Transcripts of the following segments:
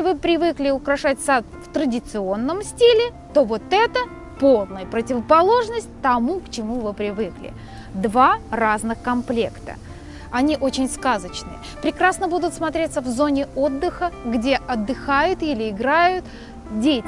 вы привыкли украшать сад в традиционном стиле, то вот это полная противоположность тому, к чему вы привыкли. Два разных комплекта. Они очень сказочные. Прекрасно будут смотреться в зоне отдыха, где отдыхают или играют дети.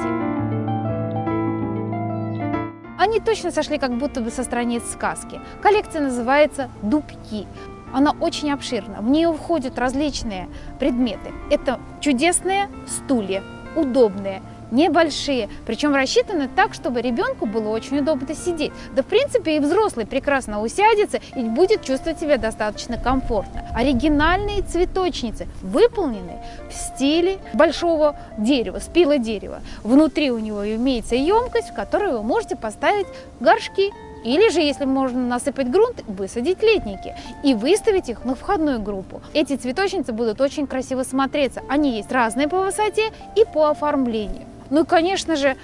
Они точно сошли как будто бы со страниц сказки. Коллекция называется «Дубки». Она очень обширна, в нее входят различные предметы. Это чудесные стулья, удобные, небольшие, причем рассчитаны так, чтобы ребенку было очень удобно сидеть. Да, в принципе, и взрослый прекрасно усядется и будет чувствовать себя достаточно комфортно. Оригинальные цветочницы выполнены в стиле большого дерева, спила дерева. Внутри у него имеется емкость, в которую вы можете поставить горшки, или же, если можно насыпать грунт, высадить летники и выставить их на входную группу. Эти цветочницы будут очень красиво смотреться. Они есть разные по высоте и по оформлению. Ну и, конечно же,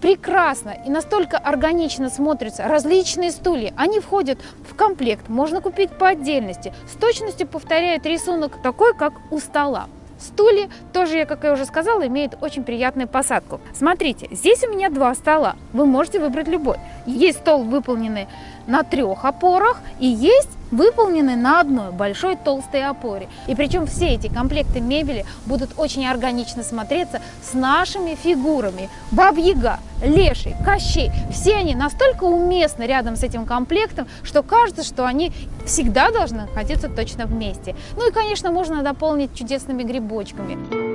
прекрасно и настолько органично смотрятся различные стулья. Они входят в комплект, можно купить по отдельности. С точностью повторяют рисунок такой, как у стола. Стулья тоже, как я уже сказала, имеют очень приятную посадку. Смотрите, здесь у меня два стола, вы можете выбрать любой. Есть стол, выполненный на трех опорах, и есть выполненный на одной большой толстой опоре. И причем все эти комплекты мебели будут очень органично смотреться с нашими фигурами. Бабьяга, Леший, Кощей, все они настолько уместны рядом с этим комплектом, что кажется, что они всегда должны находиться точно вместе. Ну и, конечно, можно дополнить чудесными грибочками.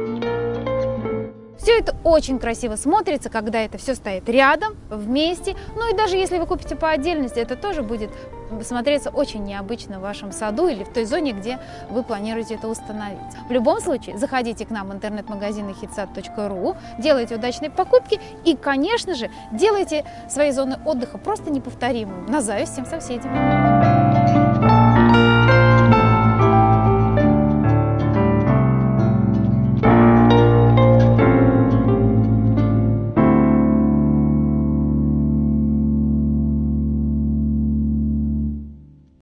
Все это очень красиво смотрится, когда это все стоит рядом, вместе. Ну и даже если вы купите по отдельности, это тоже будет смотреться очень необычно в вашем саду или в той зоне, где вы планируете это установить. В любом случае, заходите к нам в интернет-магазин hitsat.ru, делайте удачные покупки и, конечно же, делайте свои зоны отдыха просто неповторимыми, на зависть всем соседям.